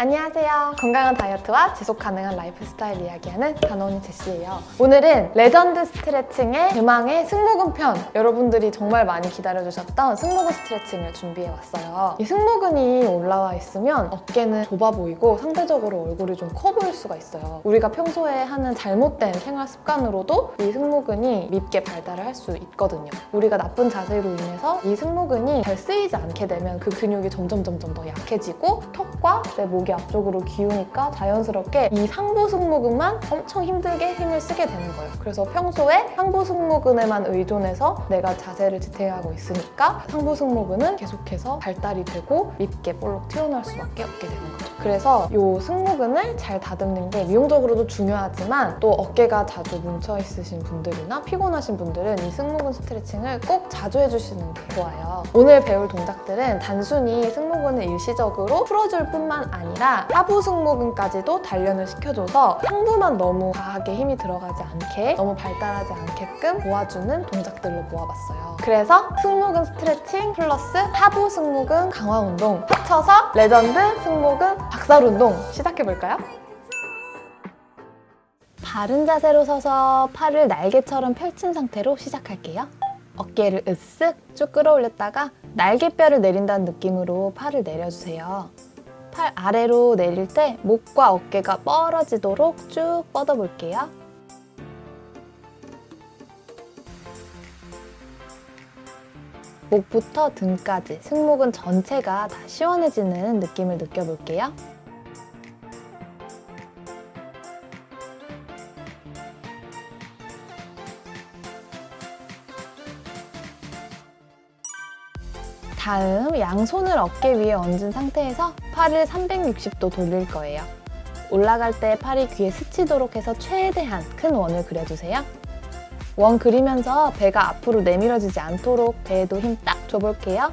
안녕하세요. 건강한 다이어트와 지속 가능한 라이프 스타일 이야기하는 다노 언니 제시예요. 오늘은 레전드 스트레칭의 대망의 승모근 편! 여러분들이 정말 많이 기다려주셨던 승모근 스트레칭을 준비해왔어요. 이 승모근이 올라와 있으면 어깨는 좁아 보이고 상대적으로 얼굴이 좀 커 보일 수가 있어요. 우리가 평소에 하는 잘못된 생활 습관으로도 이 승모근이 밉게 발달을 할 수 있거든요. 우리가 나쁜 자세로 인해서 이 승모근이 잘 쓰이지 않게 되면 그 근육이 점점 점점 더 약해지고 턱과 내 목이 앞쪽으로 기우니까 자연스럽게 이 상부 승모근만 엄청 힘들게 힘을 쓰게 되는 거예요. 그래서 평소에 상부 승모근에만 의존해서 내가 자세를 지탱하고 있으니까 상부 승모근은 계속해서 발달이 되고 밉게 볼록 튀어나올 수밖에 없게 되는 거죠. 그래서 이 승모근을 잘 다듬는 게 미용적으로도 중요하지만 또 어깨가 자주 뭉쳐 있으신 분들이나 피곤하신 분들은 이 승모근 스트레칭을 꼭 자주 해주시는 게 좋아요. 오늘 배울 동작들은 단순히 승모근을 일시적으로 풀어줄 뿐만 아니라 하부 승모근까지도 단련을 시켜줘서 상부만 너무 과하게 힘이 들어가지 않게 너무 발달하지 않게끔 도와주는 동작들로 모아봤어요. 그래서 승모근 스트레칭 플러스 하부 승모근 강화 운동 합쳐서 레전드 승모근 박살 운동 시작해볼까요? 바른 자세로 서서 팔을 날개처럼 펼친 상태로 시작할게요. 어깨를 으쓱 쭉 끌어올렸다가 날개뼈를 내린다는 느낌으로 팔을 내려주세요. 팔 아래로 내릴 때 목과 어깨가 뻗어지도록 쭉 뻗어볼게요. 목부터 등까지 승모근 전체가 다 시원해지는 느낌을 느껴볼게요. 다음 양손을 어깨 위에 얹은 상태에서 팔을 360도 돌릴 거예요. 올라갈 때 팔이 귀에 스치도록 해서 최대한 큰 원을 그려주세요. 원 그리면서 배가 앞으로 내밀어지지 않도록 배에도 힘 딱 줘볼게요.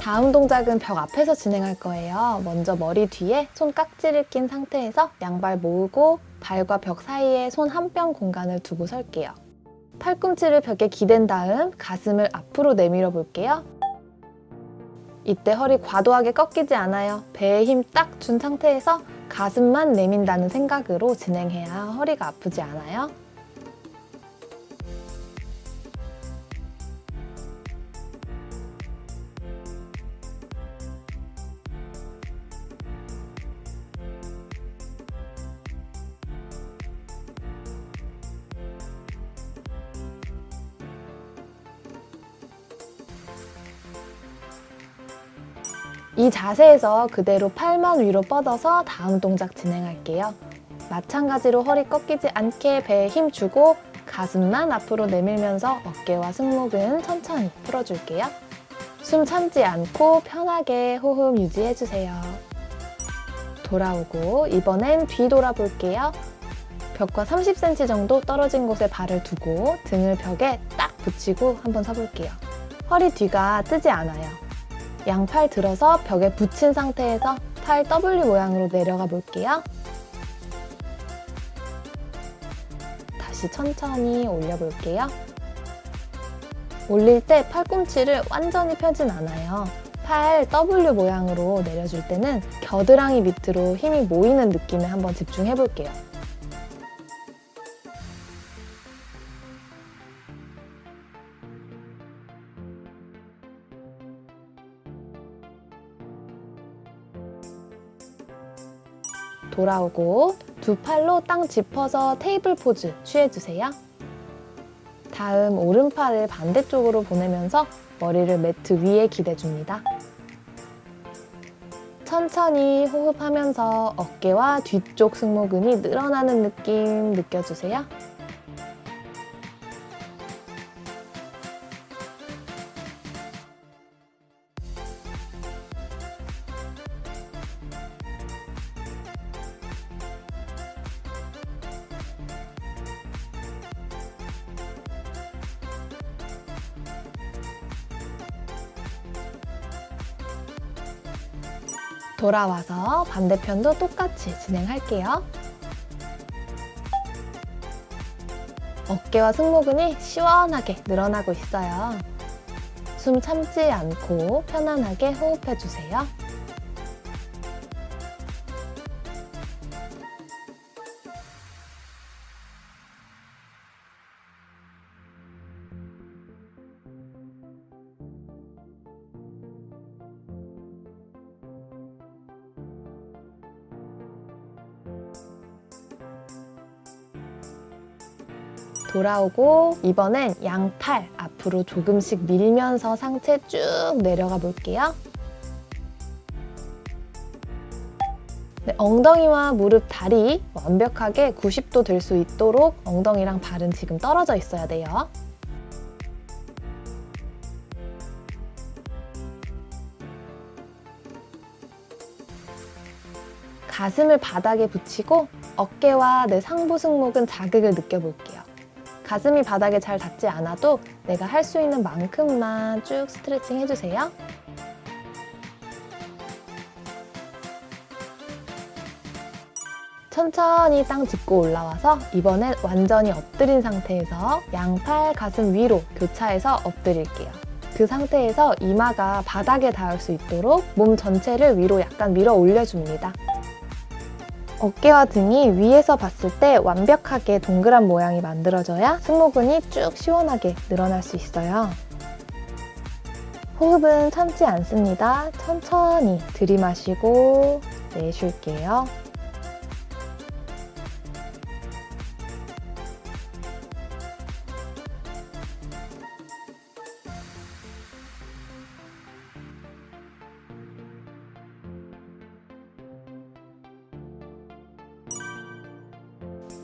다음 동작은 벽 앞에서 진행할 거예요. 먼저 머리 뒤에 손 깍지를 낀 상태에서 양발 모으고 발과 벽 사이에 손 한 뼘 공간을 두고 설게요. 팔꿈치를 벽에 기댄 다음 가슴을 앞으로 내밀어 볼게요. 이때 허리 과도하게 꺾이지 않아요. 배에 힘 딱 준 상태에서 가슴만 내민다는 생각으로 진행해야 허리가 아프지 않아요. 이 자세에서 그대로 팔만 위로 뻗어서 다음 동작 진행할게요. 마찬가지로 허리 꺾이지 않게 배에 힘 주고 가슴만 앞으로 내밀면서 어깨와 승모근 천천히 풀어줄게요. 숨 참지 않고 편하게 호흡 유지해주세요. 돌아오고 이번엔 뒤 돌아볼게요. 벽과 30cm 정도 떨어진 곳에 발을 두고 등을 벽에 딱 붙이고 한번 서볼게요. 허리 뒤가 뜨지 않아요. 양팔 들어서 벽에 붙인 상태에서 팔 W 모양으로 내려가 볼게요. 다시 천천히 올려볼게요. 올릴 때 팔꿈치를 완전히 펴진 않아요. 팔 W 모양으로 내려줄 때는 겨드랑이 밑으로 힘이 모이는 느낌에 한번 집중해 볼게요. 돌아오고 두 팔로 땅 짚어서 테이블 포즈 취해주세요. 다음 오른팔을 반대쪽으로 보내면서 머리를 매트 위에 기대줍니다. 천천히 호흡하면서 어깨와 뒤쪽 승모근이 늘어나는 느낌 느껴주세요. 돌아와서 반대편도 똑같이 진행할게요. 어깨와 승모근이 시원하게 늘어나고 있어요. 숨 참지 않고 편안하게 호흡해주세요. 돌아오고 이번엔 양팔 앞으로 조금씩 밀면서 상체 쭉 내려가 볼게요. 네, 엉덩이와 무릎, 다리 완벽하게 90도 될 수 있도록 엉덩이랑 발은 지금 떨어져 있어야 돼요. 가슴을 바닥에 붙이고 어깨와 내 상부 승모근 자극을 느껴볼게요. 가슴이 바닥에 잘 닿지 않아도 내가 할 수 있는 만큼만 쭉 스트레칭 해주세요. 천천히 땅 짚고 올라와서 이번엔 완전히 엎드린 상태에서 양팔 가슴 위로 교차해서 엎드릴게요. 그 상태에서 이마가 바닥에 닿을 수 있도록 몸 전체를 위로 약간 밀어 올려줍니다. 어깨와 등이 위에서 봤을 때 완벽하게 동그란 모양이 만들어져야 승모근이 쭉 시원하게 늘어날 수 있어요. 호흡은 참지 않습니다. 천천히 들이마시고 내쉴게요.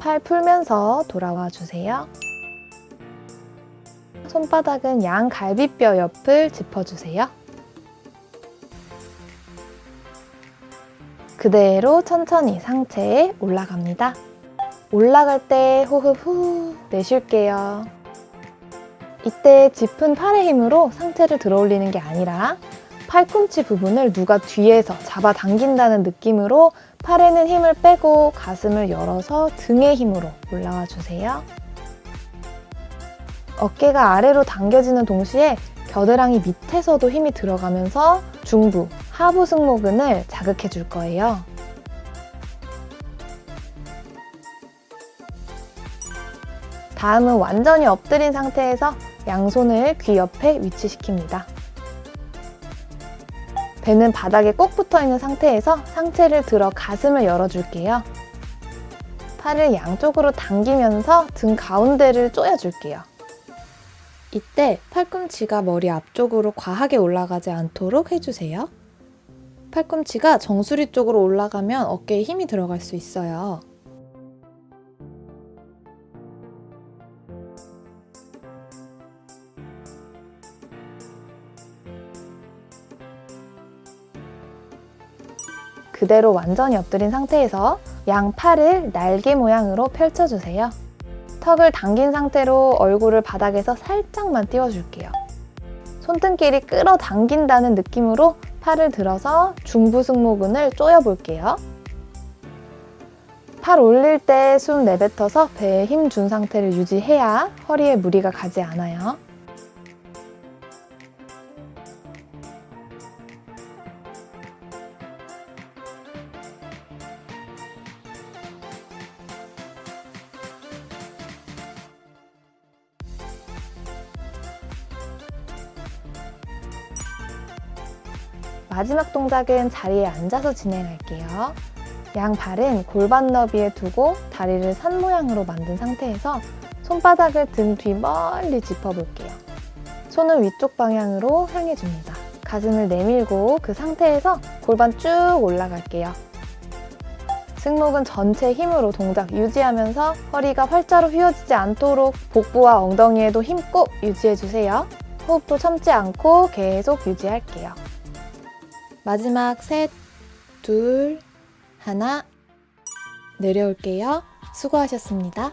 팔 풀면서 돌아와 주세요. 손바닥은 양 갈비뼈 옆을 짚어주세요. 그대로 천천히 상체에 올라갑니다. 올라갈 때 호흡 후 내쉴게요. 이때 짚은 팔의 힘으로 상체를 들어 올리는 게 아니라 팔꿈치 부분을 누가 뒤에서 잡아당긴다는 느낌으로 팔에는 힘을 빼고 가슴을 열어서 등의 힘으로 올라와 주세요. 어깨가 아래로 당겨지는 동시에 겨드랑이 밑에서도 힘이 들어가면서 중부, 하부 승모근을 자극해 줄 거예요. 다음은 완전히 엎드린 상태에서 양손을 귀 옆에 위치시킵니다. 배는 바닥에 꼭 붙어 있는 상태에서 상체를 들어 가슴을 열어줄게요. 팔을 양쪽으로 당기면서 등 가운데를 조여줄게요. 이때 팔꿈치가 머리 앞쪽으로 과하게 올라가지 않도록 해주세요. 팔꿈치가 정수리 쪽으로 올라가면 어깨에 힘이 들어갈 수 있어요. 그대로 완전히 엎드린 상태에서 양 팔을 날개 모양으로 펼쳐주세요. 턱을 당긴 상태로 얼굴을 바닥에서 살짝만 띄워줄게요. 손등끼리 끌어당긴다는 느낌으로 팔을 들어서 중부 승모근을 조여볼게요. 팔 올릴 때 숨 내뱉어서 배에 힘 준 상태를 유지해야 허리에 무리가 가지 않아요. 마지막 동작은 자리에 앉아서 진행할게요. 양 발은 골반 너비에 두고 다리를 산 모양으로 만든 상태에서 손바닥을 등 뒤 멀리 짚어볼게요. 손은 위쪽 방향으로 향해줍니다. 가슴을 내밀고 그 상태에서 골반 쭉 올라갈게요. 승모근 전체 힘으로 동작 유지하면서 허리가 활자로 휘어지지 않도록 복부와 엉덩이에도 힘 꼭 유지해주세요. 호흡도 참지 않고 계속 유지할게요. 마지막 셋, 둘, 하나 내려올게요. 수고하셨습니다.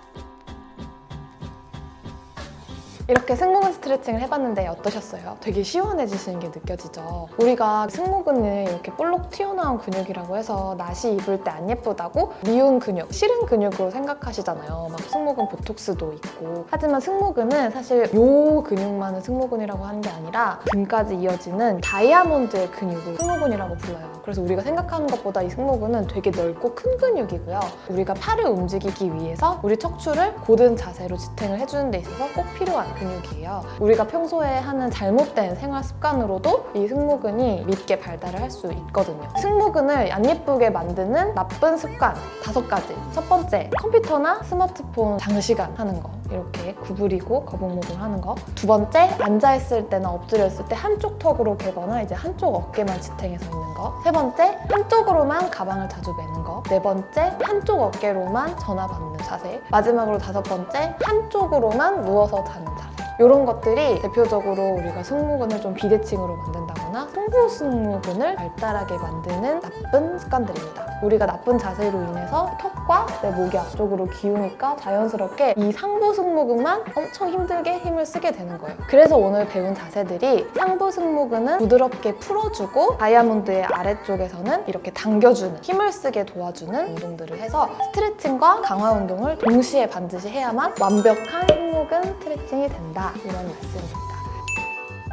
이렇게 승모근 스트레칭을 해봤는데 어떠셨어요? 되게 시원해지시는 게 느껴지죠? 우리가 승모근은 이렇게 볼록 튀어나온 근육이라고 해서 나시 입을 때 안 예쁘다고 미운 근육, 싫은 근육으로 생각하시잖아요. 막 승모근 보톡스도 있고. 하지만 승모근은 사실 요 근육만은 승모근이라고 하는 게 아니라 등까지 이어지는 다이아몬드의 근육을 승모근이라고 불러요. 그래서 우리가 생각하는 것보다 이 승모근은 되게 넓고 큰 근육이고요. 우리가 팔을 움직이기 위해서 우리 척추를 고든 자세로 지탱을 해주는 데 있어서 꼭 필요한 근육이에요. 우리가 평소에 하는 잘못된 생활 습관으로도 이 승모근이 밉게 발달을 할 수 있거든요. 승모근을 안 예쁘게 만드는 나쁜 습관 다섯 가지. 첫 번째, 컴퓨터나 스마트폰 장시간 하는 거. 이렇게 구부리고 거북목을 하는 거. 두 번째, 앉아있을 때나 엎드려 있을 때 한쪽 턱으로 개거나 이제 한쪽 어깨만 지탱해서 있는 거. 세 번째, 한쪽으로만 가방을 자주 메는 거. 네 번째, 한쪽 어깨로만 전화 받는 자세. 마지막으로 다섯 번째, 한쪽으로만 누워서 자는 자세. 이런 것들이 대표적으로 우리가 승모근을 좀 비대칭으로 만든다거나 승부 승모근을 발달하게 만드는 나쁜 습관들입니다. 우리가 나쁜 자세로 인해서 턱과 내 목이 앞쪽으로 기우니까 자연스럽게 이 상부 승모근만 엄청 힘들게 힘을 쓰게 되는 거예요. 그래서 오늘 배운 자세들이 상부 승모근은 부드럽게 풀어주고 다이아몬드의 아래쪽에서는 이렇게 당겨주는 힘을 쓰게 도와주는 운동들을 해서 스트레칭과 강화 운동을 동시에 반드시 해야만 완벽한 승모근 스트레칭이 된다 이런 말씀입니다.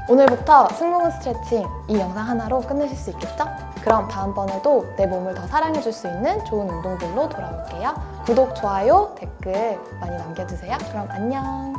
오늘부터 승모근 스트레칭 이 영상 하나로 끝내실 수 있겠죠? 그럼 다음번에도 내 몸을 더 사랑해줄 수 있는 좋은 운동들로 돌아올게요. 구독, 좋아요, 댓글 많이 남겨주세요. 그럼 안녕!